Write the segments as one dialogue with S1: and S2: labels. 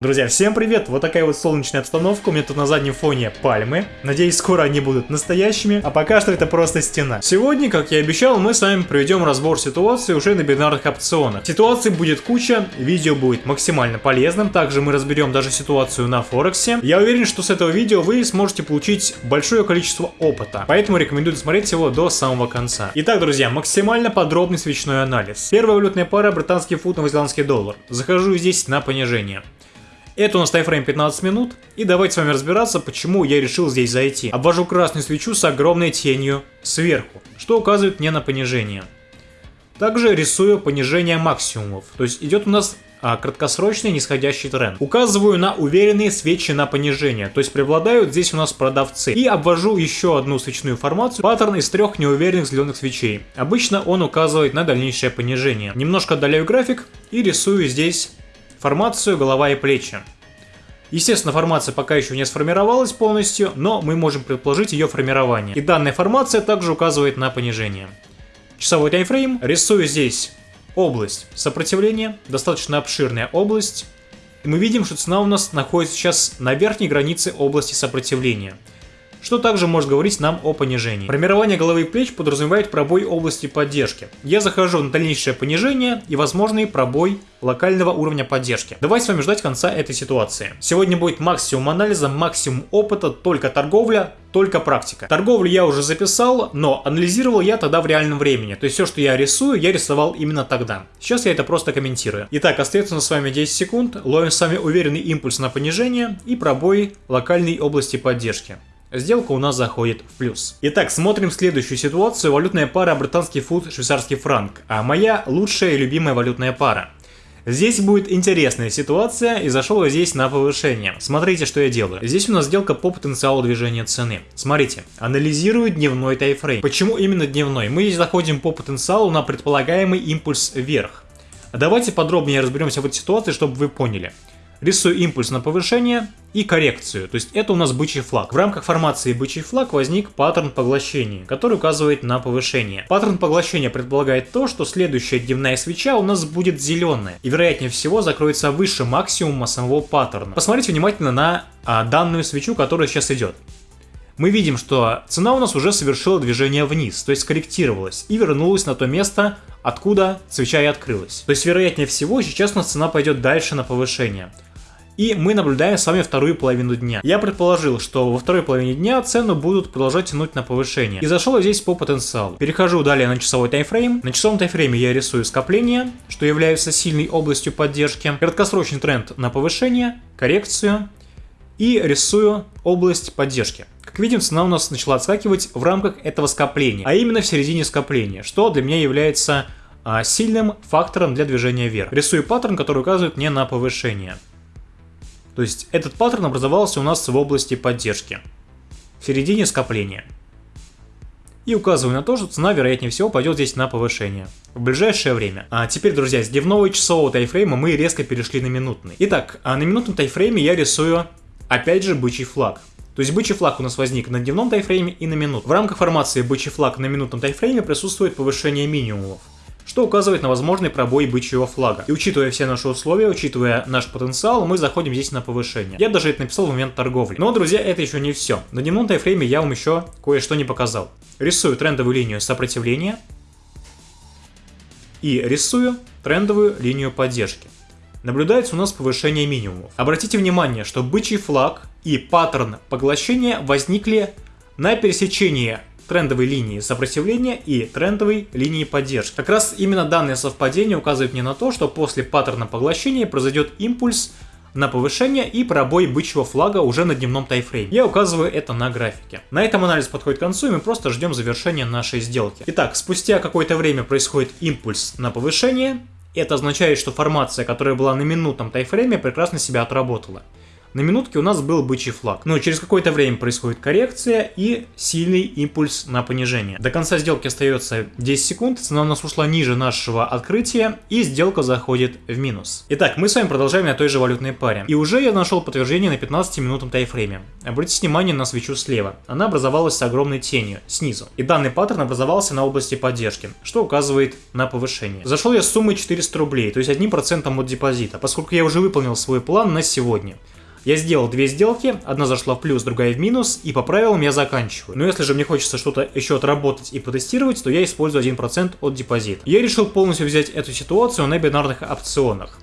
S1: Друзья, всем привет! Вот такая вот солнечная обстановка, у меня тут на заднем фоне пальмы. Надеюсь, скоро они будут настоящими, а пока что это просто стена. Сегодня, как я и обещал, мы с вами проведем разбор ситуации уже на бинарных опционах. Ситуаций будет куча, видео будет максимально полезным, также мы разберем даже ситуацию на Форексе. Я уверен, что с этого видео вы сможете получить большое количество опыта, поэтому рекомендую смотреть его до самого конца. Итак, друзья, максимально подробный свечной анализ. Первая валютная пара британский фунт, новозеландский доллар. Захожу здесь на понижение. Это у нас тайфрейм 15 минут, и давайте с вами разбираться, почему я решил здесь зайти. Обвожу красную свечу с огромной тенью сверху, что указывает мне на понижение. Также рисую понижение максимумов, то есть идет у нас а, краткосрочный нисходящий тренд. Указываю на уверенные свечи на понижение, то есть преобладают здесь у нас продавцы. И обвожу еще одну свечную формацию, паттерн из трех неуверенных зеленых свечей. Обычно он указывает на дальнейшее понижение. Немножко отдаляю график и рисую здесь формацию голова и плечи. Естественно, формация пока еще не сформировалась полностью, но мы можем предположить ее формирование. И данная формация также указывает на понижение. Часовой таймфрейм. Рисую здесь область сопротивления, достаточно обширная область. И мы видим, что цена у нас находится сейчас на верхней границе области сопротивления что также может говорить нам о понижении. Формирование головы и плеч подразумевает пробой области поддержки. Я захожу на дальнейшее понижение и возможный пробой локального уровня поддержки. Давайте с вами ждать конца этой ситуации. Сегодня будет максимум анализа, максимум опыта, только торговля, только практика. Торговлю я уже записал, но анализировал я тогда в реальном времени. То есть все, что я рисую, я рисовал именно тогда. Сейчас я это просто комментирую. Итак, остается на с вами 10 секунд. Ловим с вами уверенный импульс на понижение и пробой локальной области поддержки. Сделка у нас заходит в плюс. Итак, смотрим следующую ситуацию. Валютная пара британский фунт, швейцарский франк. А моя лучшая и любимая валютная пара. Здесь будет интересная ситуация, и зашел я здесь на повышение. Смотрите, что я делаю. Здесь у нас сделка по потенциалу движения цены. Смотрите, анализирую дневной тайфрейм. Почему именно дневной? Мы здесь заходим по потенциалу на предполагаемый импульс вверх. Давайте подробнее разберемся в этой ситуации, чтобы вы поняли. Рисую импульс на повышение и коррекцию, то есть это у нас бычий флаг. В рамках формации бычий флаг возник паттерн поглощения, который указывает на повышение. Паттерн поглощения предполагает то, что следующая дневная свеча у нас будет зеленая и вероятнее всего закроется выше максимума самого паттерна. Посмотрите внимательно на а, данную свечу, которая сейчас идет мы видим, что цена у нас уже совершила движение вниз, то есть скорректировалась и вернулась на то место, откуда свеча и открылась. То есть, вероятнее всего, сейчас у нас цена пойдет дальше на повышение. И мы наблюдаем с вами вторую половину дня. Я предположил, что во второй половине дня цену будут продолжать тянуть на повышение. И зашел я здесь по потенциалу. Перехожу далее на часовой таймфрейм. На часовом таймфрейме я рисую скопление, что является сильной областью поддержки. Краткосрочный тренд на повышение, коррекцию. И рисую область поддержки. Как видим, цена у нас начала отскакивать в рамках этого скопления, а именно в середине скопления, что для меня является а, сильным фактором для движения вверх. Рисую паттерн, который указывает мне на повышение. То есть этот паттерн образовался у нас в области поддержки, в середине скопления. И указываю на то, что цена вероятнее всего пойдет здесь на повышение в ближайшее время. А теперь, друзья, с дневного часового тайфрейма мы резко перешли на минутный. Итак, а на минутном тайфрейме я рисую опять же бычий флаг. То есть бычий флаг у нас возник на дневном тайфрейме и на минут. В рамках формации бычий флаг на минутном тайфрейме присутствует повышение минимумов что указывает на возможный пробой бычьего флага. И учитывая все наши условия, учитывая наш потенциал, мы заходим здесь на повышение. Я даже это написал в момент торговли. Но, друзья, это еще не все. На дневном тайфрейме я вам еще кое-что не показал. Рисую трендовую линию сопротивления и рисую трендовую линию поддержки. Наблюдается у нас повышение минимумов. Обратите внимание, что бычий флаг и паттерн поглощения возникли на пересечении трендовой линии сопротивления и трендовой линии поддержки. Как раз именно данное совпадение указывает мне на то, что после паттерна поглощения произойдет импульс на повышение и пробой бычьего флага уже на дневном тайфрейме. Я указываю это на графике. На этом анализ подходит к концу, и мы просто ждем завершения нашей сделки. Итак, спустя какое-то время происходит импульс на повышение. Это означает, что формация, которая была на минутном тайфрейме, прекрасно себя отработала. На минутке у нас был бычий флаг. Но через какое-то время происходит коррекция и сильный импульс на понижение. До конца сделки остается 10 секунд, цена у нас ушла ниже нашего открытия и сделка заходит в минус. Итак, мы с вами продолжаем на той же валютной паре. И уже я нашел подтверждение на 15-минутном тайфрейме. Обратите внимание на свечу слева. Она образовалась с огромной тенью снизу. И данный паттерн образовался на области поддержки, что указывает на повышение. Зашел я с суммой 400 рублей, то есть 1% от депозита, поскольку я уже выполнил свой план на сегодня. Я сделал две сделки, одна зашла в плюс, другая в минус, и по правилам я заканчиваю. Но если же мне хочется что-то еще отработать и потестировать, то я использую 1% от депозита. Я решил полностью взять эту ситуацию на бинарных опционах.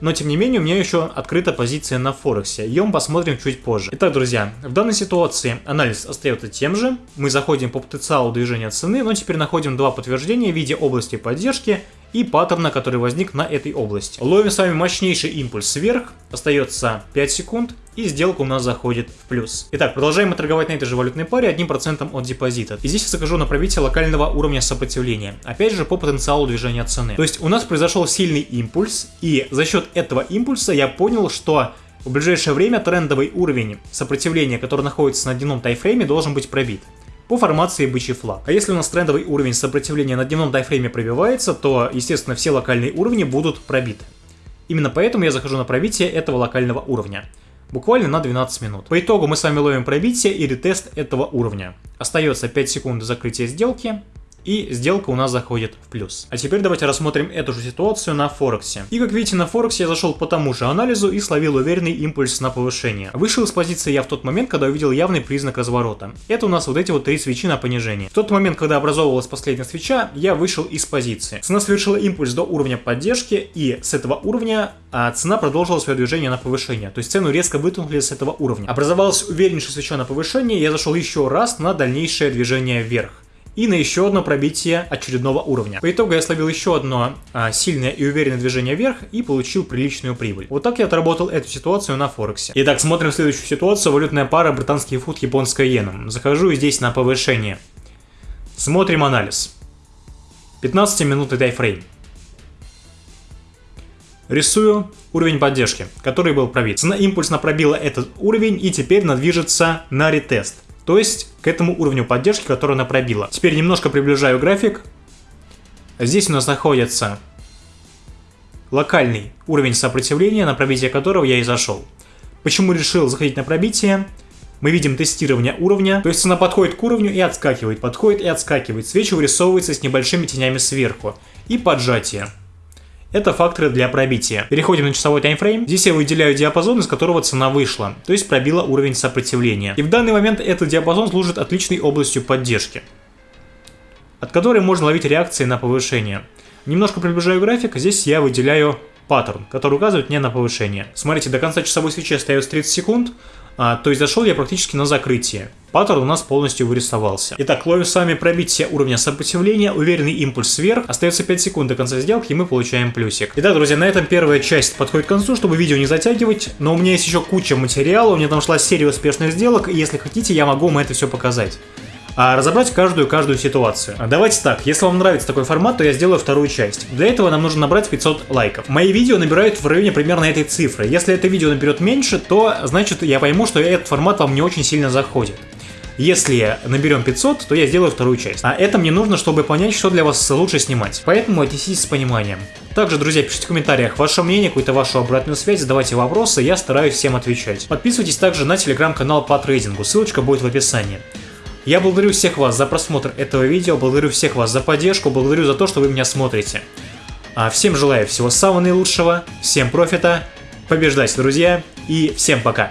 S1: Но тем не менее у меня еще открыта позиция на Форексе, ее мы посмотрим чуть позже. Итак, друзья, в данной ситуации анализ остается тем же, мы заходим по потенциалу движения цены, но теперь находим два подтверждения в виде области поддержки и паттерна, который возник на этой области. Ловим с вами мощнейший импульс вверх, остается 5 секунд, и сделка у нас заходит в плюс. Итак, продолжаем торговать на этой же валютной паре 1% от депозита. И здесь я закажу на пробитие локального уровня сопротивления. Опять же, по потенциалу движения цены. То есть у нас произошел сильный импульс, и за счет этого импульса я понял, что в ближайшее время трендовый уровень сопротивления, который находится на дневном тайфрейме, должен быть пробит по формации бычий флаг. А если у нас трендовый уровень сопротивления на дневном тайфрейме пробивается, то, естественно, все локальные уровни будут пробиты. Именно поэтому я захожу на пробитие этого локального уровня. Буквально на 12 минут. По итогу мы с вами ловим пробитие и ретест этого уровня. Остается 5 секунд закрытия сделки и сделка у нас заходит в плюс. А теперь давайте рассмотрим эту же ситуацию на Форексе. И как видите на Форексе я зашел по тому же анализу и словил уверенный импульс на повышение. Вышел из позиции я в тот момент, когда увидел явный признак разворота. Это у нас вот эти вот три свечи на понижение. В тот момент, когда образовывалась последняя свеча, я вышел из позиции. Цена совершила импульс до уровня поддержки и с этого уровня а цена продолжила свое движение на повышение. То есть цену резко вытолкнули с этого уровня. Образовалась увереннейшая свеча на повышение, я зашел еще раз на дальнейшее движение вверх и на еще одно пробитие очередного уровня. По итогу я словил еще одно а, сильное и уверенное движение вверх и получил приличную прибыль. Вот так я отработал эту ситуацию на Форексе. Итак, смотрим следующую ситуацию. Валютная пара британский фут, японская иена. Захожу здесь на повышение. Смотрим анализ. 15-минутный тайфрейм. Рисую уровень поддержки, который был пробит. Цена импульсно пробила этот уровень и теперь надвижется на ретест. То есть к этому уровню поддержки, который она пробила. Теперь немножко приближаю график. Здесь у нас находится локальный уровень сопротивления, на пробитие которого я и зашел. Почему решил заходить на пробитие? Мы видим тестирование уровня, то есть она подходит к уровню и отскакивает, подходит и отскакивает. Свечи вырисовывается с небольшими тенями сверху. И поджатие. Это факторы для пробития. Переходим на часовой таймфрейм. Здесь я выделяю диапазон, из которого цена вышла, то есть пробила уровень сопротивления. И в данный момент этот диапазон служит отличной областью поддержки, от которой можно ловить реакции на повышение. Немножко приближаю график, здесь я выделяю паттерн, который указывает мне на повышение. Смотрите, до конца часовой свечи остается 30 секунд, а, то есть зашел я практически на закрытие. Паттерн у нас полностью вырисовался. Итак, ловим с вами пробитие уровня сопротивления, уверенный импульс вверх. Остается 5 секунд до конца сделки, и мы получаем плюсик. Итак, друзья, на этом первая часть подходит к концу, чтобы видео не затягивать. Но у меня есть еще куча материала, у меня там шла серия успешных сделок, и если хотите, я могу вам это все показать а разобрать каждую-каждую ситуацию. Давайте так, если вам нравится такой формат, то я сделаю вторую часть. Для этого нам нужно набрать 500 лайков. Мои видео набирают в районе примерно этой цифры. Если это видео наберет меньше, то значит я пойму, что этот формат вам не очень сильно заходит. Если наберем 500, то я сделаю вторую часть. А это мне нужно, чтобы понять, что для вас лучше снимать. Поэтому отнеситесь с пониманием. Также, друзья, пишите в комментариях ваше мнение, какую-то вашу обратную связь, задавайте вопросы, я стараюсь всем отвечать. Подписывайтесь также на телеграм-канал по трейдингу, ссылочка будет в описании. Я благодарю всех вас за просмотр этого видео, благодарю всех вас за поддержку, благодарю за то, что вы меня смотрите. А всем желаю всего самого наилучшего, всем профита, побеждайте, друзья, и всем пока!